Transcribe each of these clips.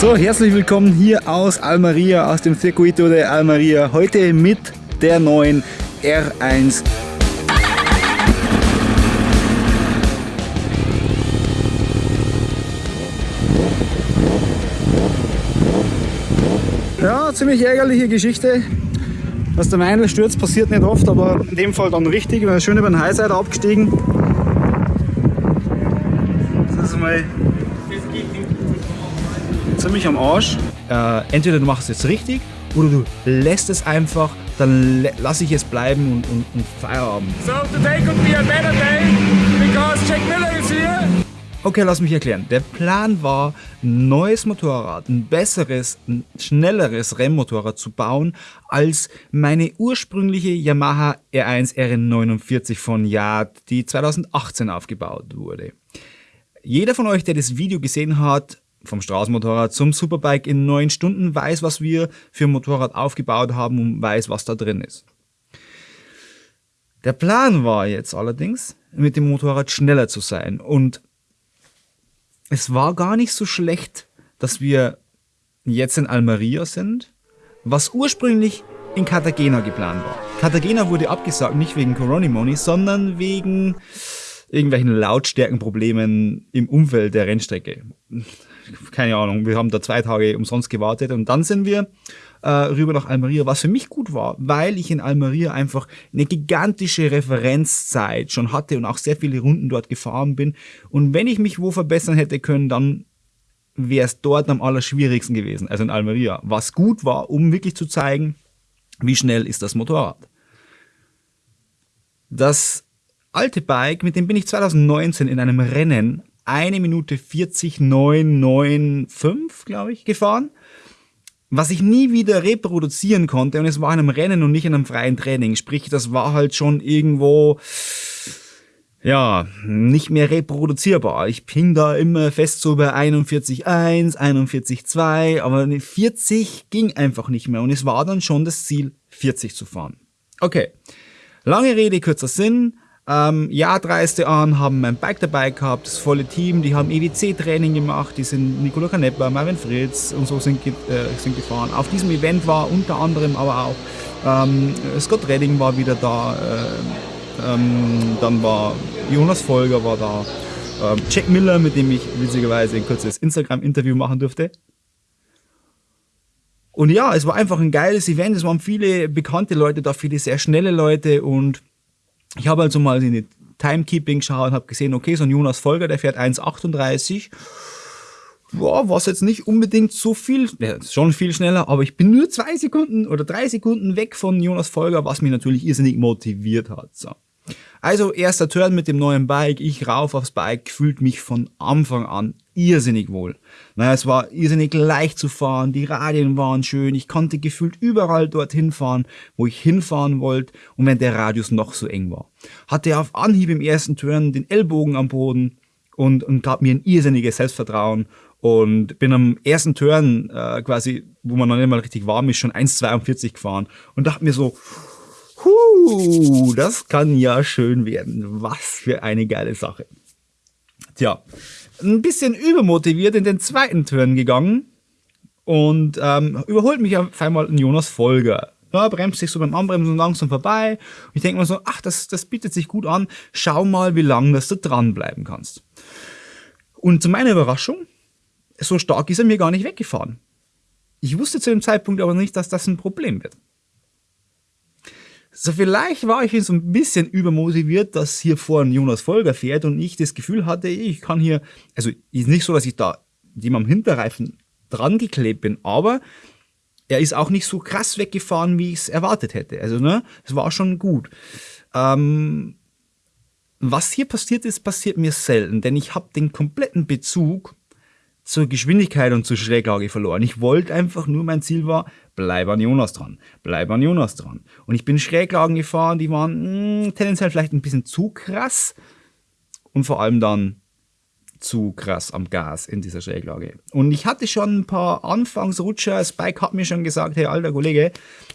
So, herzlich willkommen hier aus Almeria, aus dem Circuito de Almeria. Heute mit der neuen R1 Ja, ziemlich ärgerliche Geschichte. Dass der Weinl stürzt, passiert nicht oft, aber in dem Fall dann richtig. Wir sind schön über den Highside abgestiegen. Das ist mal ziemlich am Arsch. Äh, entweder du machst es jetzt richtig oder du lässt es einfach, dann lasse ich es bleiben und, und, und Feierabend. So today could be a better day because Jack Miller is here. Okay, lass mich erklären. Der Plan war, ein neues Motorrad, ein besseres, ein schnelleres Rennmotorrad zu bauen, als meine ursprüngliche Yamaha R1 RN49 von Yard, die 2018 aufgebaut wurde. Jeder von euch, der das Video gesehen hat, vom Straßenmotorrad zum Superbike in neun Stunden, weiß, was wir für ein Motorrad aufgebaut haben und weiß, was da drin ist. Der Plan war jetzt allerdings, mit dem Motorrad schneller zu sein und es war gar nicht so schlecht, dass wir jetzt in Almeria sind, was ursprünglich in Cartagena geplant war. Cartagena wurde abgesagt, nicht wegen Coronimoni, sondern wegen irgendwelchen Lautstärkenproblemen im Umfeld der Rennstrecke. Keine Ahnung, wir haben da zwei Tage umsonst gewartet und dann sind wir äh, rüber nach Almeria, was für mich gut war, weil ich in Almeria einfach eine gigantische Referenzzeit schon hatte und auch sehr viele Runden dort gefahren bin. Und wenn ich mich wo verbessern hätte können, dann wäre es dort am allerschwierigsten gewesen, also in Almeria. Was gut war, um wirklich zu zeigen, wie schnell ist das Motorrad. Das alte Bike, mit dem bin ich 2019 in einem Rennen eine Minute 40 995, glaube ich, gefahren was ich nie wieder reproduzieren konnte und es war in einem Rennen und nicht in einem freien Training. Sprich, das war halt schon irgendwo, ja, nicht mehr reproduzierbar. Ich ping da immer fest so bei 41.1, 41.2, aber 40 ging einfach nicht mehr und es war dann schon das Ziel, 40 zu fahren. Okay, lange Rede, kurzer Sinn. Ähm, ja, dreiste an, haben mein Bike dabei gehabt, das volle Team, die haben EWC-Training gemacht, die sind Nicola Canepa, Marvin Fritz und so sind, äh, sind gefahren. Auf diesem Event war unter anderem aber auch ähm, Scott Redding war wieder da, äh, ähm, dann war Jonas Folger war da, ähm, Jack Miller, mit dem ich witzigerweise ein kurzes Instagram-Interview machen durfte. Und ja, es war einfach ein geiles Event, es waren viele bekannte Leute da, viele sehr schnelle Leute und ich habe also mal in die Timekeeping geschaut und habe gesehen, okay, so ein Jonas Folger, der fährt 1,38. Boah, was jetzt nicht unbedingt so viel, ja, schon viel schneller, aber ich bin nur zwei Sekunden oder drei Sekunden weg von Jonas Folger, was mich natürlich irrsinnig motiviert hat. So. Also erster Turn mit dem neuen Bike, ich rauf aufs Bike, fühlt mich von Anfang an irrsinnig wohl. Naja, es war irrsinnig leicht zu fahren, die Radien waren schön, ich konnte gefühlt überall dorthin fahren, wo ich hinfahren wollte und wenn der Radius noch so eng war. Hatte auf Anhieb im ersten Turn den Ellbogen am Boden und, und gab mir ein irrsinniges Selbstvertrauen und bin am ersten Turn äh, quasi, wo man noch nicht mal richtig warm ist, schon 1,42 gefahren und dachte mir so, Huh, das kann ja schön werden. Was für eine geile Sache. Tja, ein bisschen übermotiviert in den zweiten Turn gegangen und ähm, überholt mich auf einmal ein Jonas Folger. Ja, bremst sich so beim Anbremsen langsam vorbei. Und ich denke mir so, ach, das, das bietet sich gut an. Schau mal, wie lange dass du dranbleiben kannst. Und zu meiner Überraschung, so stark ist er mir gar nicht weggefahren. Ich wusste zu dem Zeitpunkt aber nicht, dass das ein Problem wird. So vielleicht war ich so ein bisschen übermotiviert, dass hier vorne Jonas Folger fährt und ich das Gefühl hatte, ich kann hier, also ist nicht so, dass ich da dem am Hinterreifen dran geklebt bin, aber er ist auch nicht so krass weggefahren, wie ich es erwartet hätte. Also ne, es war schon gut. Ähm, was hier passiert ist, passiert mir selten, denn ich habe den kompletten Bezug zur Geschwindigkeit und zur Schräglage verloren. Ich wollte einfach nur, mein Ziel war, bleib an Jonas dran, bleib an Jonas dran. Und ich bin Schräglagen gefahren, die waren mh, hm, tendenziell vielleicht ein bisschen zu krass und vor allem dann zu krass am Gas in dieser Schräglage. Und ich hatte schon ein paar Anfangsrutscher, das Bike hat mir schon gesagt, hey alter Kollege,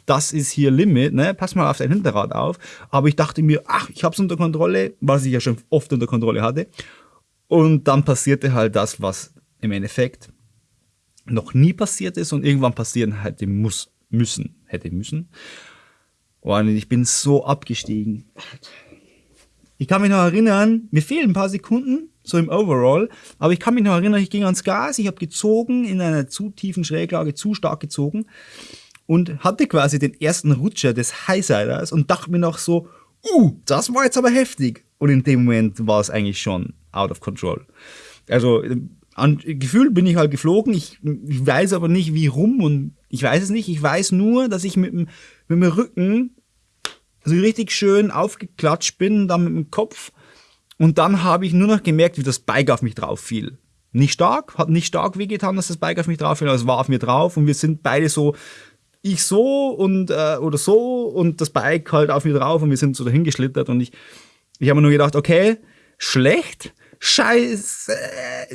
das ist hier Limit, ne? pass mal auf dein Hinterrad auf. Aber ich dachte mir, ach, ich hab's unter Kontrolle, was ich ja schon oft unter Kontrolle hatte. Und dann passierte halt das, was im Endeffekt noch nie passiert ist und irgendwann passieren hätte muss, müssen, hätte müssen. Und ich bin so abgestiegen. Ich kann mich noch erinnern, mir fehlen ein paar Sekunden, so im Overall, aber ich kann mich noch erinnern, ich ging ans Gas, ich habe gezogen, in einer zu tiefen Schräglage, zu stark gezogen und hatte quasi den ersten Rutscher des Highsiders und dachte mir noch so, uh, das war jetzt aber heftig. Und in dem Moment war es eigentlich schon out of control. Also an, gefühlt bin ich halt geflogen, ich, ich weiß aber nicht wie rum und ich weiß es nicht, ich weiß nur, dass ich mit dem, mit dem Rücken so richtig schön aufgeklatscht bin, dann mit dem Kopf. Und dann habe ich nur noch gemerkt, wie das Bike auf mich drauf fiel. Nicht stark, hat nicht stark wehgetan, dass das Bike auf mich drauf fiel, aber es war auf mir drauf. Und wir sind beide so, ich so und äh, oder so und das Bike halt auf mir drauf und wir sind so dahin geschlittert und ich, ich habe mir nur gedacht, okay, schlecht, Scheiße.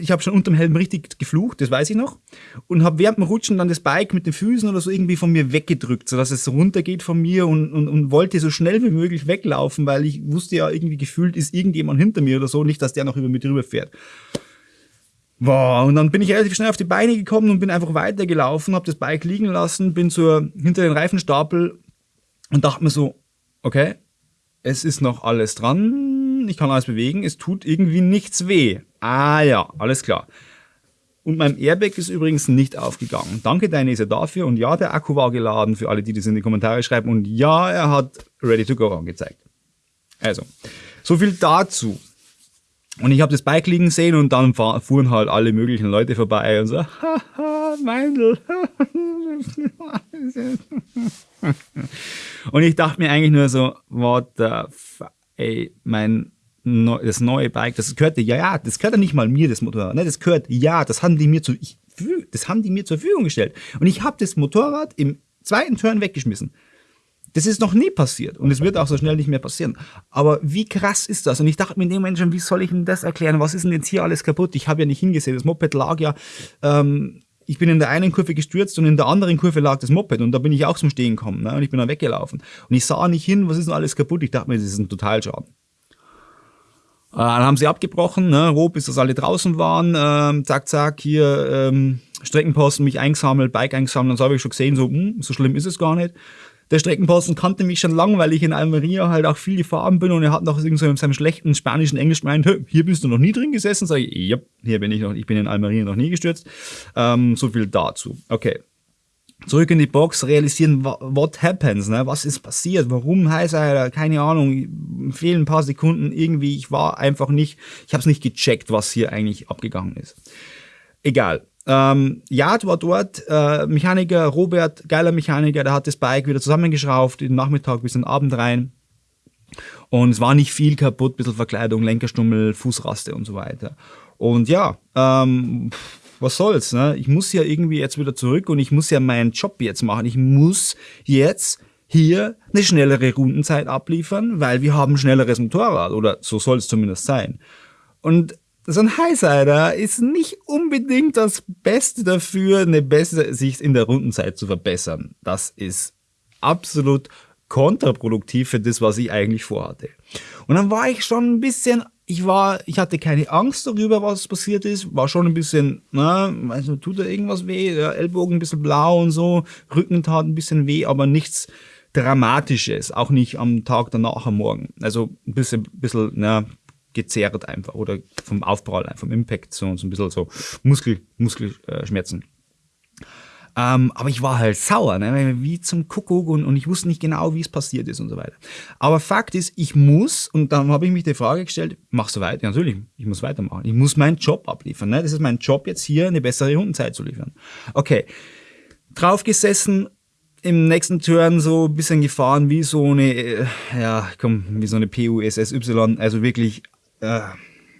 Ich habe schon unterm Helm richtig geflucht, das weiß ich noch. Und habe während dem Rutschen dann das Bike mit den Füßen oder so irgendwie von mir weggedrückt, sodass es runtergeht von mir und, und, und wollte so schnell wie möglich weglaufen, weil ich wusste ja irgendwie gefühlt, ist irgendjemand hinter mir oder so, nicht, dass der noch über mich drüber fährt. Boah, und dann bin ich relativ schnell auf die Beine gekommen und bin einfach weitergelaufen, habe das Bike liegen lassen, bin zur, hinter den Reifenstapel und dachte mir so, okay, es ist noch alles dran, ich kann alles bewegen, es tut irgendwie nichts weh. Ah ja, alles klar. Und mein Airbag ist übrigens nicht aufgegangen. Danke Dainese dafür. Und ja, der Akku war geladen für alle, die das in die Kommentare schreiben. Und ja, er hat Ready to Go angezeigt. Also, so viel dazu. Und ich habe das Bike liegen sehen und dann fuhren halt alle möglichen Leute vorbei und so, haha, Meindl. und ich dachte mir eigentlich nur so, what the fuck, ey, mein das neue Bike, das gehörte, ja, ja, das gehört ja nicht mal mir, das Motorrad, ne, das gehört, ja, das haben die mir zu, ich, das haben die mir zur Verfügung gestellt. Und ich habe das Motorrad im zweiten Turn weggeschmissen. Das ist noch nie passiert und es wird auch so schnell nicht mehr passieren. Aber wie krass ist das? Und ich dachte mir in dem Moment schon, wie soll ich denn das erklären? Was ist denn jetzt hier alles kaputt? Ich habe ja nicht hingesehen. Das Moped lag ja, ähm, ich bin in der einen Kurve gestürzt und in der anderen Kurve lag das Moped und da bin ich auch zum Stehen gekommen ne? und ich bin dann weggelaufen. Und ich sah nicht hin, was ist denn alles kaputt? Ich dachte mir, das ist ein Totalschaden. Äh, dann haben sie abgebrochen, ne, roh, bis das alle draußen waren. Ähm, zack, zack, hier ähm, Streckenposten, mich eingesammelt, Bike eingesammelt. So habe ich schon gesehen, so, hm, so schlimm ist es gar nicht. Der Streckenposten kannte mich schon lang, weil ich in Almeria halt auch viel gefahren bin und er hat noch so in seinem schlechten spanischen Englisch gemeint, hier bist du noch nie drin gesessen? Sag ich, ja, hier bin ich noch, ich bin in Almeria noch nie gestürzt. Ähm, so viel dazu. Okay zurück in die Box, realisieren, what happens, ne? was ist passiert, warum heißt er, keine Ahnung, fehlen ein paar Sekunden, irgendwie, ich war einfach nicht, ich habe es nicht gecheckt, was hier eigentlich abgegangen ist. Egal. Ähm, Yard war dort, äh, Mechaniker, Robert, geiler Mechaniker, der hat das Bike wieder zusammengeschraubt, den Nachmittag bis den Abend rein. Und es war nicht viel kaputt, bisschen Verkleidung, Lenkerstummel, Fußraste und so weiter. Und ja, ähm, was soll's, ne? Ich muss ja irgendwie jetzt wieder zurück und ich muss ja meinen Job jetzt machen. Ich muss jetzt hier eine schnellere Rundenzeit abliefern, weil wir haben schnelleres Motorrad oder so soll es zumindest sein. Und so ein Highsider ist nicht unbedingt das Beste dafür, eine bessere Sicht in der Rundenzeit zu verbessern. Das ist absolut kontraproduktiv für das, was ich eigentlich vorhatte. Und dann war ich schon ein bisschen ich war, ich hatte keine Angst darüber, was passiert ist, war schon ein bisschen, na, also tut da irgendwas weh, der Ellbogen ein bisschen blau und so, Rücken tat ein bisschen weh, aber nichts Dramatisches, auch nicht am Tag danach, am Morgen. Also ein bisschen, bisschen, na, gezerrt einfach oder vom Aufprall, vom Impact, so, so ein bisschen so Muskel, Muskelschmerzen. Ähm, aber ich war halt sauer, ne? wie zum Kuckuck und, und ich wusste nicht genau, wie es passiert ist und so weiter. Aber Fakt ist, ich muss, und dann habe ich mich die Frage gestellt, machst du weiter? Ja, natürlich, ich muss weitermachen. Ich muss meinen Job abliefern. Ne? Das ist mein Job jetzt hier, eine bessere Rundenzeit zu liefern. Okay, draufgesessen, im nächsten Turn so ein bisschen gefahren wie so eine, äh, ja, komm, wie so eine PUSSY, also wirklich, äh,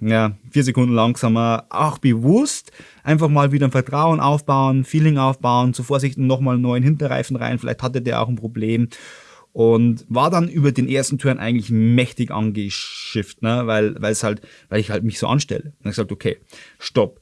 ja, vier Sekunden langsamer, auch bewusst einfach mal wieder ein Vertrauen aufbauen, Feeling aufbauen, zu Vorsicht nochmal einen neuen Hinterreifen rein, vielleicht hatte der auch ein Problem und war dann über den ersten Turn eigentlich mächtig angeschifft, ne, weil, weil es halt, weil ich halt mich so anstelle. Und ich gesagt, okay, stopp.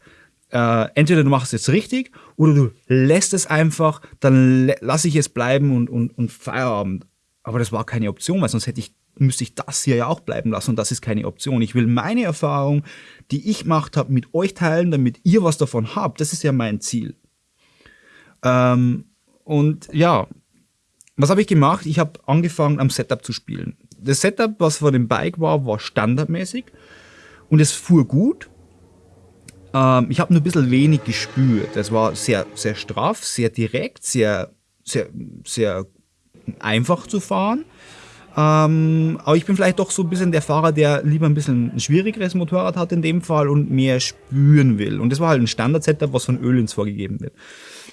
Äh, entweder du machst es jetzt richtig oder du lässt es einfach, dann lasse ich es bleiben und, und, und Feierabend. Aber das war keine Option, weil sonst hätte ich müsste ich das hier ja auch bleiben lassen und das ist keine Option. Ich will meine Erfahrung, die ich gemacht habe, mit euch teilen, damit ihr was davon habt. Das ist ja mein Ziel. Ähm, und ja, was habe ich gemacht? Ich habe angefangen, am Setup zu spielen. Das Setup, was vor dem Bike war, war standardmäßig und es fuhr gut. Ähm, ich habe nur ein bisschen wenig gespürt. Es war sehr, sehr straff, sehr direkt, sehr, sehr, sehr einfach zu fahren. Ähm, aber ich bin vielleicht doch so ein bisschen der Fahrer, der lieber ein bisschen ein schwierigeres Motorrad hat in dem Fall und mehr spüren will. Und das war halt ein Standard-Setup, was von Ölins vorgegeben wird.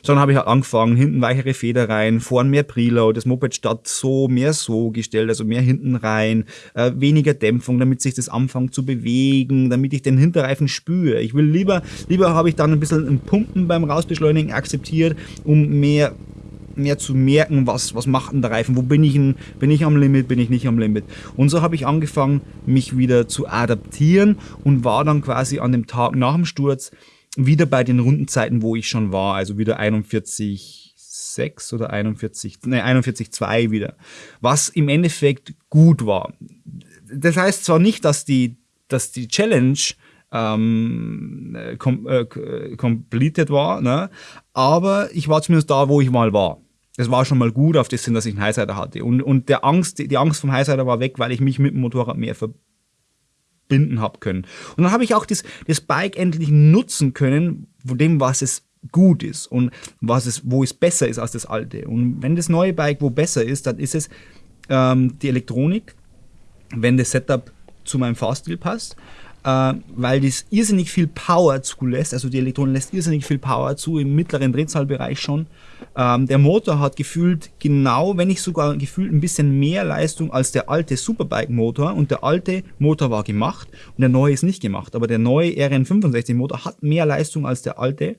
So, dann habe ich halt angefangen, hinten weichere Feder rein, vorn mehr Preload, das Moped statt so, mehr so gestellt, also mehr hinten rein, äh, weniger Dämpfung, damit sich das anfängt zu bewegen, damit ich den Hinterreifen spüre. Ich will lieber, lieber habe ich dann ein bisschen ein Pumpen beim Rausbeschleunigen akzeptiert, um mehr mehr zu merken, was, was macht denn der Reifen, wo bin ich, denn, bin ich am Limit, bin ich nicht am Limit. Und so habe ich angefangen, mich wieder zu adaptieren und war dann quasi an dem Tag nach dem Sturz wieder bei den Rundenzeiten, wo ich schon war, also wieder 41, 6 oder 41, ne, 41,2 wieder. Was im Endeffekt gut war. Das heißt zwar nicht, dass die, dass die Challenge ähm, äh, kom äh, äh, completed war, ne? aber ich war zumindest da, wo ich mal war das war schon mal gut auf das Sinn, dass ich einen Highsider hatte. Und, und der Angst, die Angst vom Highsider war weg, weil ich mich mit dem Motorrad mehr verbinden habe können. Und dann habe ich auch das, das Bike endlich nutzen können, von dem, was es gut ist und was es, wo es besser ist als das alte. Und wenn das neue Bike wo besser ist, dann ist es ähm, die Elektronik, wenn das Setup zu meinem Fahrstil passt äh, weil das irrsinnig viel Power zulässt. Also die Elektronen lässt irrsinnig viel Power zu, im mittleren Drehzahlbereich schon. Ähm, der Motor hat gefühlt genau, wenn nicht sogar gefühlt ein bisschen mehr Leistung als der alte Superbike-Motor. Und der alte Motor war gemacht und der neue ist nicht gemacht. Aber der neue RN65-Motor hat mehr Leistung als der alte.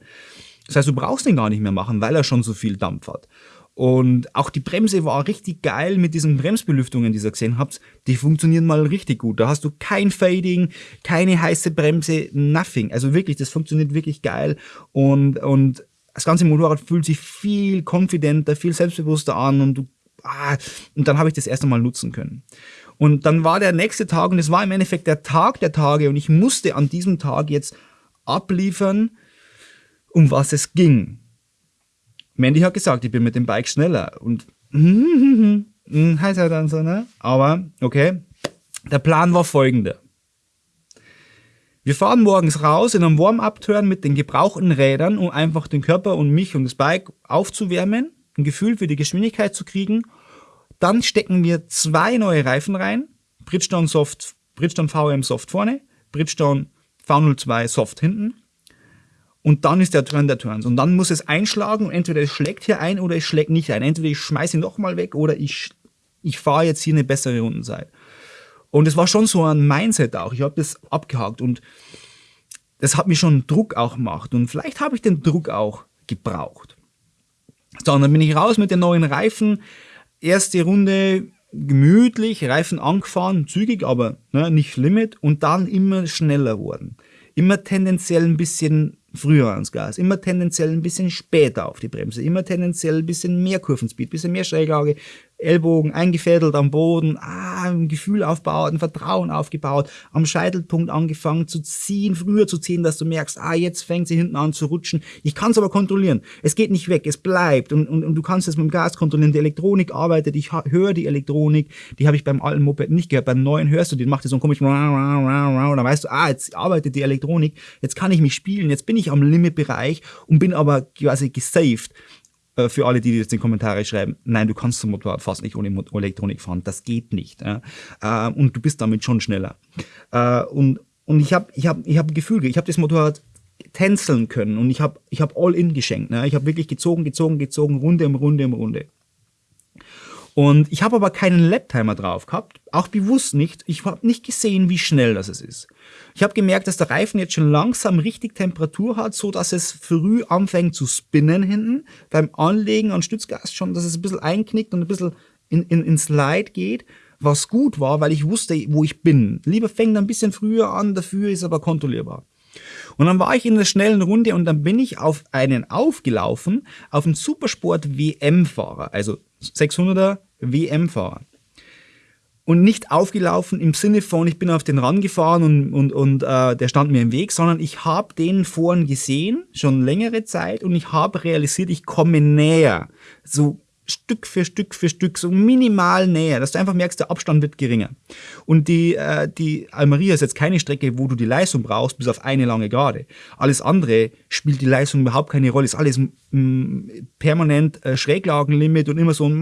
Das heißt, du brauchst den gar nicht mehr machen, weil er schon so viel Dampf hat. Und auch die Bremse war richtig geil mit diesen Bremsbelüftungen, die ihr gesehen habt. Die funktionieren mal richtig gut. Da hast du kein Fading, keine heiße Bremse, nothing. Also wirklich, das funktioniert wirklich geil. Und, und das ganze Motorrad fühlt sich viel konfidenter, viel selbstbewusster an und du, ah, und dann habe ich das erste Mal nutzen können. Und dann war der nächste Tag und es war im Endeffekt der Tag der Tage und ich musste an diesem Tag jetzt abliefern, um was es ging. Mandy hat gesagt, ich bin mit dem Bike schneller und hm, heißt halt dann so, ne? Aber, okay. Der Plan war folgender. Wir fahren morgens raus in einem Warm-Up-Turn mit den gebrauchten Rädern, um einfach den Körper und mich und das Bike aufzuwärmen, ein Gefühl für die Geschwindigkeit zu kriegen. Dann stecken wir zwei neue Reifen rein, Bridgestone Soft, Bridgestone VRM Soft vorne, Bridgestone V02 Soft hinten und dann ist der Turn der Turns. Und dann muss es einschlagen und entweder es schlägt hier ein oder es schlägt nicht ein. Entweder ich schmeiße ihn nochmal weg oder ich, ich fahre jetzt hier eine bessere Rundenzeit. Und es war schon so ein Mindset auch. Ich habe das abgehakt und das hat mir schon Druck auch gemacht. Und vielleicht habe ich den Druck auch gebraucht. So, und dann bin ich raus mit den neuen Reifen. Erste Runde gemütlich, Reifen angefahren, zügig, aber ne, nicht Limit. Und dann immer schneller wurden. Immer tendenziell ein bisschen früher ans Gas, immer tendenziell ein bisschen später auf die Bremse, immer tendenziell ein bisschen mehr Kurvenspeed, ein bisschen mehr Schräglage, Ellbogen eingefädelt am Boden, ah, ein Gefühl aufbaut, ein Vertrauen aufgebaut, am Scheitelpunkt angefangen zu ziehen, früher zu ziehen, dass du merkst, ah, jetzt fängt sie hinten an zu rutschen. Ich kann es aber kontrollieren. Es geht nicht weg, es bleibt und, und, und du kannst es mit dem Gas kontrollieren. Die Elektronik arbeitet, ich höre die Elektronik, die habe ich beim alten Moped nicht gehört. Beim neuen hörst du, die macht so einen komischen und dann weißt du, ah, jetzt arbeitet die Elektronik, jetzt kann ich mich spielen, jetzt bin ich am Limitbereich und bin aber quasi gesaved. Äh, für alle, die jetzt in Kommentare schreiben, nein, du kannst zum Motorrad fast nicht ohne Elektronik fahren, das geht nicht. Äh, und du bist damit schon schneller. Äh, und, und ich habe ich hab, ich hab ein Gefühl, ich habe das Motorrad tänzeln können und ich habe ich hab all in geschenkt. Ne? Ich habe wirklich gezogen, gezogen, gezogen, Runde um Runde um Runde. Und ich habe aber keinen Laptimer drauf gehabt, auch bewusst nicht. Ich habe nicht gesehen, wie schnell das es ist. Ich habe gemerkt, dass der Reifen jetzt schon langsam richtig Temperatur hat, so dass es früh anfängt zu spinnen hinten. Beim Anlegen an Stützgas schon, dass es ein bisschen einknickt und ein bisschen in, in, ins Light geht. Was gut war, weil ich wusste, wo ich bin. Lieber fängt ein bisschen früher an, dafür ist aber kontrollierbar. Und dann war ich in der schnellen Runde und dann bin ich auf einen aufgelaufen, auf einen Supersport WM-Fahrer, also 600er WM-Fahrer. Und nicht aufgelaufen im Sinne von, ich bin auf den Rand gefahren und, und, und äh, der stand mir im Weg, sondern ich habe den vorn gesehen, schon längere Zeit, und ich habe realisiert, ich komme näher. So Stück für Stück für Stück, so minimal näher, dass du einfach merkst, der Abstand wird geringer. Und die, äh, die Almeria ist jetzt keine Strecke, wo du die Leistung brauchst, bis auf eine lange Gerade. Alles andere spielt die Leistung überhaupt keine Rolle, ist alles permanent äh, Schräglagenlimit und immer so ein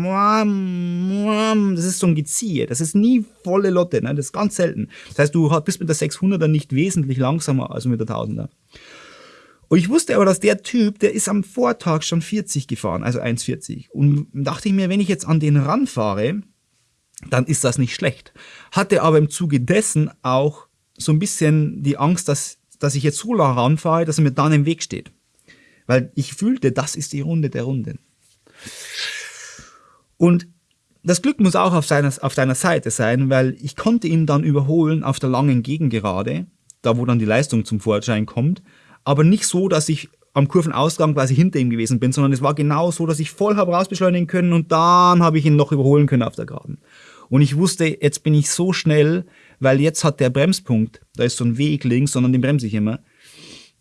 das ist so ein Geziehe, das ist nie volle Lotte, ne? das ist ganz selten. Das heißt, du bist mit der 600er nicht wesentlich langsamer als mit der 1000er. Und ich wusste aber, dass der Typ, der ist am Vortag schon 40 gefahren, also 1,40. Und dachte ich mir, wenn ich jetzt an den ranfahre, dann ist das nicht schlecht. Hatte aber im Zuge dessen auch so ein bisschen die Angst, dass, dass ich jetzt so lange ranfahre, dass er mir dann im Weg steht. Weil ich fühlte, das ist die Runde der Runden. Und das Glück muss auch auf, seiner, auf deiner Seite sein, weil ich konnte ihn dann überholen auf der langen Gegengerade, da wo dann die Leistung zum Vorschein kommt aber nicht so, dass ich am Kurvenausgang quasi hinter ihm gewesen bin, sondern es war genau so, dass ich voll habe rausbeschleunigen können und dann habe ich ihn noch überholen können auf der Geraden. Und ich wusste, jetzt bin ich so schnell, weil jetzt hat der Bremspunkt, da ist so ein Weg links, sondern den bremse ich immer.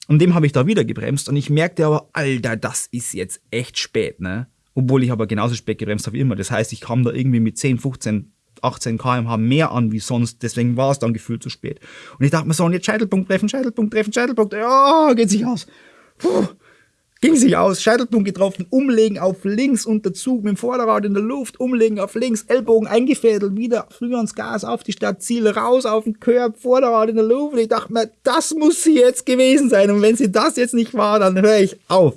Und dem habe ich da wieder gebremst und ich merkte aber, Alter, das ist jetzt echt spät, ne? Obwohl ich aber genauso spät gebremst habe wie immer. Das heißt, ich kam da irgendwie mit 10, 15, 18 kmh mehr an wie sonst, deswegen war es dann gefühlt zu spät. Und ich dachte mir so, und jetzt Scheitelpunkt treffen, Scheitelpunkt treffen, Scheitelpunkt, ja, geht sich aus. Puh, ging sich aus, Scheitelpunkt getroffen, umlegen auf links und der Zug mit dem Vorderrad in der Luft, umlegen auf links, Ellbogen eingefädelt, wieder früher ans Gas, auf die Stadt, Ziel raus, auf den Körb, Vorderrad in der Luft. Und ich dachte mir, das muss sie jetzt gewesen sein. Und wenn sie das jetzt nicht war, dann höre ich auf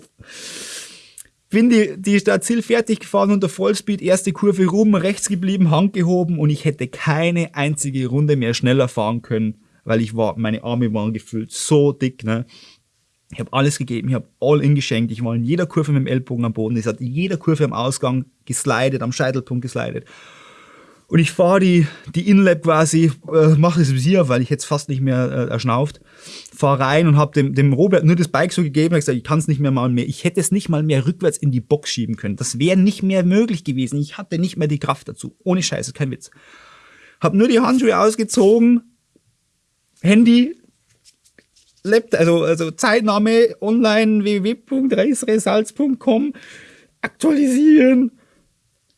bin die, die Stadtziel fertig gefahren unter Vollspeed, erste Kurve rum, rechts geblieben, Hand gehoben und ich hätte keine einzige Runde mehr schneller fahren können, weil ich war, meine Arme waren gefüllt, so dick, ne. Ich habe alles gegeben, ich habe all in geschenkt, ich war in jeder Kurve mit dem Ellbogen am Boden, ich hat jeder Kurve am Ausgang geslidet, am Scheitelpunkt geslidet. Und ich fahre die, die Inlap quasi, äh, mache das Visier, weil ich jetzt fast nicht mehr äh, erschnauft, fahre rein und habe dem, dem Robert nur das Bike so gegeben und gesagt, ich kann es nicht mehr mal mehr. Ich hätte es nicht mal mehr rückwärts in die Box schieben können. Das wäre nicht mehr möglich gewesen. Ich hatte nicht mehr die Kraft dazu. Ohne Scheiße, kein Witz. Hab nur die Handschuhe ausgezogen, Handy, Laptop, also, also Zeitnahme online www.reisresalz.com aktualisieren.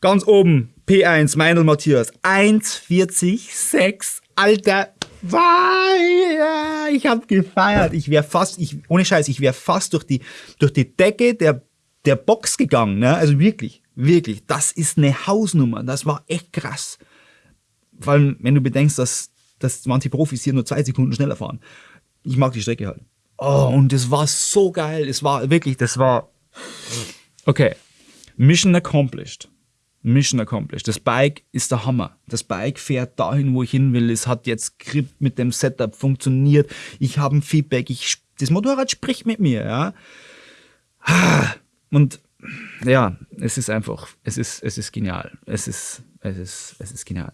Ganz oben P1, Meinl Matthias, 1,40,6, Alter, ich hab gefeiert. Ich wäre fast, ich, ohne Scheiß, ich wäre fast durch die, durch die Decke der, der Box gegangen, ne? Also wirklich, wirklich. Das ist eine Hausnummer. Das war echt krass. Vor allem, wenn du bedenkst, dass, dass manche Profis hier nur zwei Sekunden schneller fahren. Ich mag die Strecke halt. Oh, und es war so geil. Es war wirklich, das war, okay. Mission accomplished. Mission accomplished. Das Bike ist der Hammer. Das Bike fährt dahin, wo ich hin will. Es hat jetzt Grip mit dem Setup funktioniert. Ich habe ein Feedback. Ich, das Motorrad spricht mit mir, ja. Und ja, es ist einfach, es ist, es ist genial. Es ist, es ist, es ist genial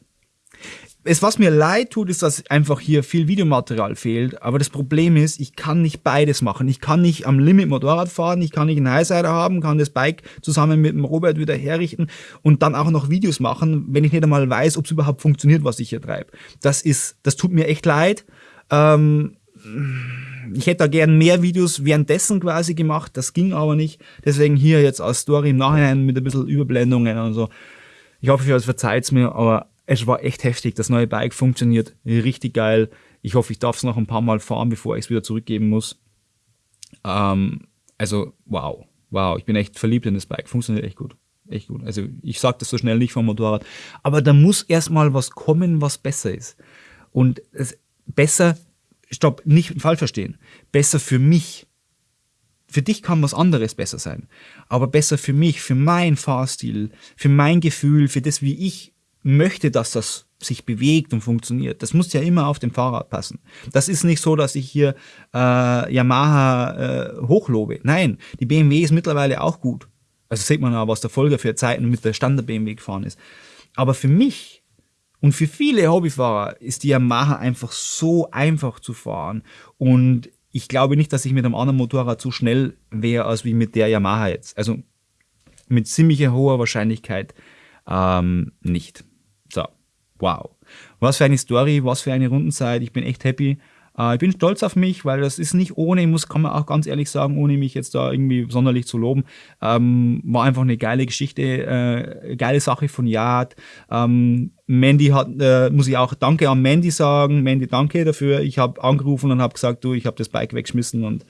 es, was mir leid tut, ist, dass einfach hier viel Videomaterial fehlt. Aber das Problem ist, ich kann nicht beides machen. Ich kann nicht am Limit Motorrad fahren, ich kann nicht einen Highsider haben, kann das Bike zusammen mit dem Robert wieder herrichten und dann auch noch Videos machen, wenn ich nicht einmal weiß, ob es überhaupt funktioniert, was ich hier treibe. Das ist, das tut mir echt leid. Ähm, ich hätte da gern mehr Videos währenddessen quasi gemacht, das ging aber nicht. Deswegen hier jetzt als Story im Nachhinein mit ein bisschen Überblendungen und so. Ich hoffe, ihr verzeiht mir, aber es war echt heftig. Das neue Bike funktioniert richtig geil. Ich hoffe, ich darf es noch ein paar Mal fahren, bevor ich es wieder zurückgeben muss. Ähm, also, wow. Wow, ich bin echt verliebt in das Bike. Funktioniert echt gut. Echt gut. Also, ich sage das so schnell nicht vom Motorrad. Aber da muss erstmal was kommen, was besser ist. Und es, besser, stopp, nicht falsch verstehen. Besser für mich. Für dich kann was anderes besser sein. Aber besser für mich, für meinen Fahrstil, für mein Gefühl, für das, wie ich möchte, dass das sich bewegt und funktioniert. Das muss ja immer auf dem Fahrrad passen. Das ist nicht so, dass ich hier äh, Yamaha äh, hochlobe. Nein, die BMW ist mittlerweile auch gut. Also sieht man ja, was der Folger für Zeiten mit der Standard-BMW gefahren ist. Aber für mich und für viele Hobbyfahrer ist die Yamaha einfach so einfach zu fahren. Und ich glaube nicht, dass ich mit einem anderen Motorrad so schnell wäre, als wie mit der Yamaha jetzt. Also mit ziemlicher hoher Wahrscheinlichkeit ähm, nicht. Wow. Was für eine Story, was für eine Rundenzeit. Ich bin echt happy. Äh, ich bin stolz auf mich, weil das ist nicht ohne, ich muss, kann man auch ganz ehrlich sagen, ohne mich jetzt da irgendwie sonderlich zu loben, ähm, war einfach eine geile Geschichte, äh, geile Sache von Yad. Ähm, Mandy hat, äh, muss ich auch Danke an Mandy sagen. Mandy, danke dafür. Ich habe angerufen und habe gesagt, du, ich habe das Bike weggeschmissen und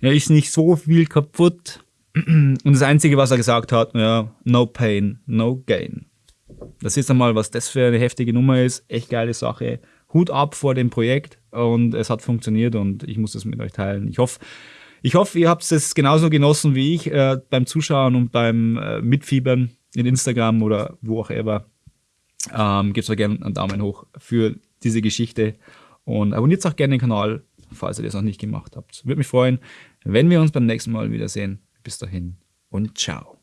ja, ist nicht so viel kaputt. Und das Einzige, was er gesagt hat, ja, no pain, no gain. Das ist einmal, was das für eine heftige Nummer ist. Echt geile Sache. Hut ab vor dem Projekt und es hat funktioniert und ich muss das mit euch teilen. Ich hoffe, ich hoffe, ihr habt es genauso genossen wie ich äh, beim Zuschauen und beim äh, Mitfiebern in Instagram oder wo auch immer. Ähm, Gebt mir gerne einen Daumen hoch für diese Geschichte und abonniert auch gerne den Kanal, falls ihr das noch nicht gemacht habt. Würde mich freuen, wenn wir uns beim nächsten Mal wiedersehen. Bis dahin und ciao.